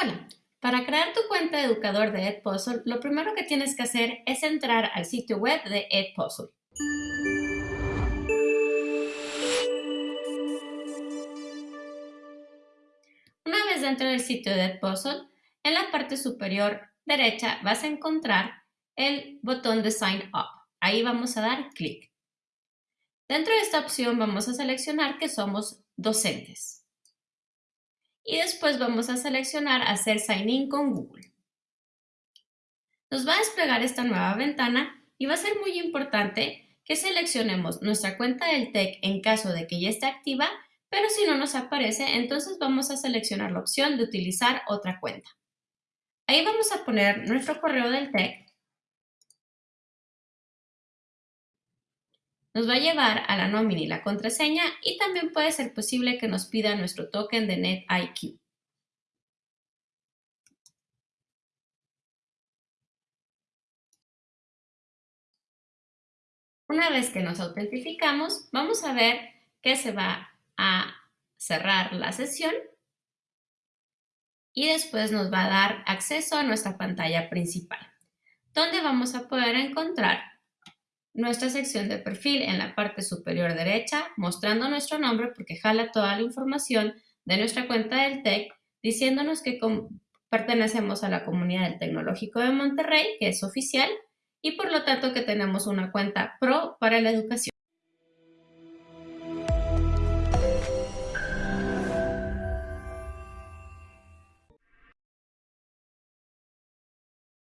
Hola, para crear tu cuenta de educador de Edpuzzle, lo primero que tienes que hacer es entrar al sitio web de Edpuzzle. Una vez dentro del sitio de Edpuzzle, en la parte superior derecha vas a encontrar el botón de Sign Up. Ahí vamos a dar clic. Dentro de esta opción vamos a seleccionar que somos docentes y después vamos a seleccionar hacer sign in con Google. Nos va a desplegar esta nueva ventana y va a ser muy importante que seleccionemos nuestra cuenta del TEC en caso de que ya esté activa, pero si no nos aparece, entonces vamos a seleccionar la opción de utilizar otra cuenta. Ahí vamos a poner nuestro correo del TEC Nos va a llevar a la nómina y la contraseña y también puede ser posible que nos pida nuestro token de NetIQ. Una vez que nos autentificamos, vamos a ver que se va a cerrar la sesión y después nos va a dar acceso a nuestra pantalla principal, donde vamos a poder encontrar nuestra sección de perfil en la parte superior derecha, mostrando nuestro nombre porque jala toda la información de nuestra cuenta del TEC, diciéndonos que pertenecemos a la comunidad del Tecnológico de Monterrey, que es oficial, y por lo tanto que tenemos una cuenta pro para la educación.